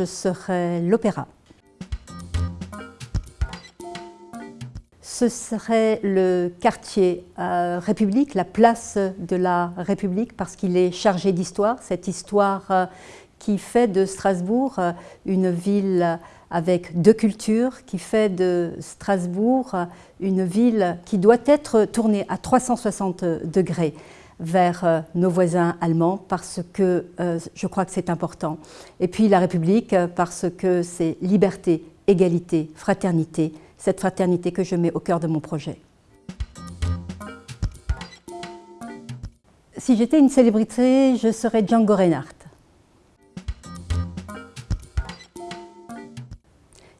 je serais l'Opéra. Ce serait le quartier euh, République, la place de la République, parce qu'il est chargé d'histoire, cette histoire euh, qui fait de Strasbourg euh, une ville avec deux cultures, qui fait de Strasbourg une ville qui doit être tournée à 360 degrés vers euh, nos voisins allemands parce que euh, je crois que c'est important. Et puis la République parce que c'est liberté, égalité, fraternité, cette fraternité que je mets au cœur de mon projet. Si j'étais une célébrité, je serais Django Reinhardt.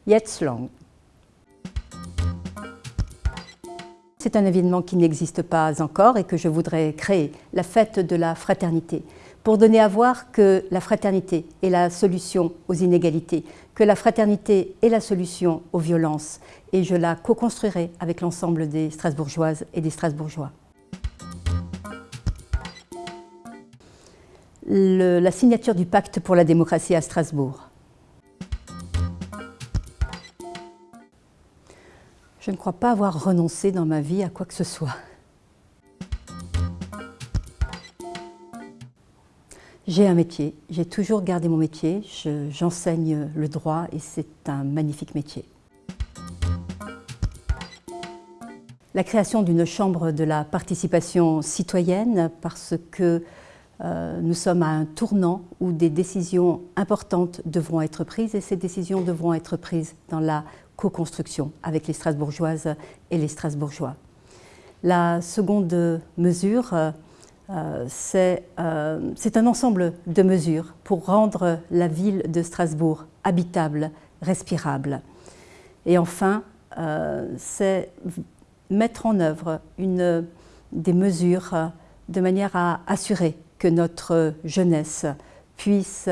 Jetzt long. C'est un événement qui n'existe pas encore et que je voudrais créer, la fête de la fraternité, pour donner à voir que la fraternité est la solution aux inégalités, que la fraternité est la solution aux violences, et je la co-construirai avec l'ensemble des Strasbourgeoises et des Strasbourgeois. la signature du pacte pour la démocratie à Strasbourg. Je ne crois pas avoir renoncé dans ma vie à quoi que ce soit. J'ai un métier, j'ai toujours gardé mon métier, j'enseigne le droit et c'est un magnifique métier. La création d'une chambre de la participation citoyenne parce que nous sommes à un tournant où des décisions importantes devront être prises et ces décisions devront être prises dans la co-construction avec les Strasbourgeoises et les Strasbourgeois. La seconde mesure, euh, euh, c'est un ensemble de mesures pour rendre la ville de Strasbourg habitable, respirable. Et enfin, c'est mettre en œuvre des mesures de manière à assurer que notre jeunesse puisse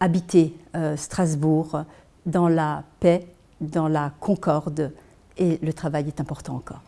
habiter euh, Strasbourg dans la paix, dans la concorde et le travail est important encore.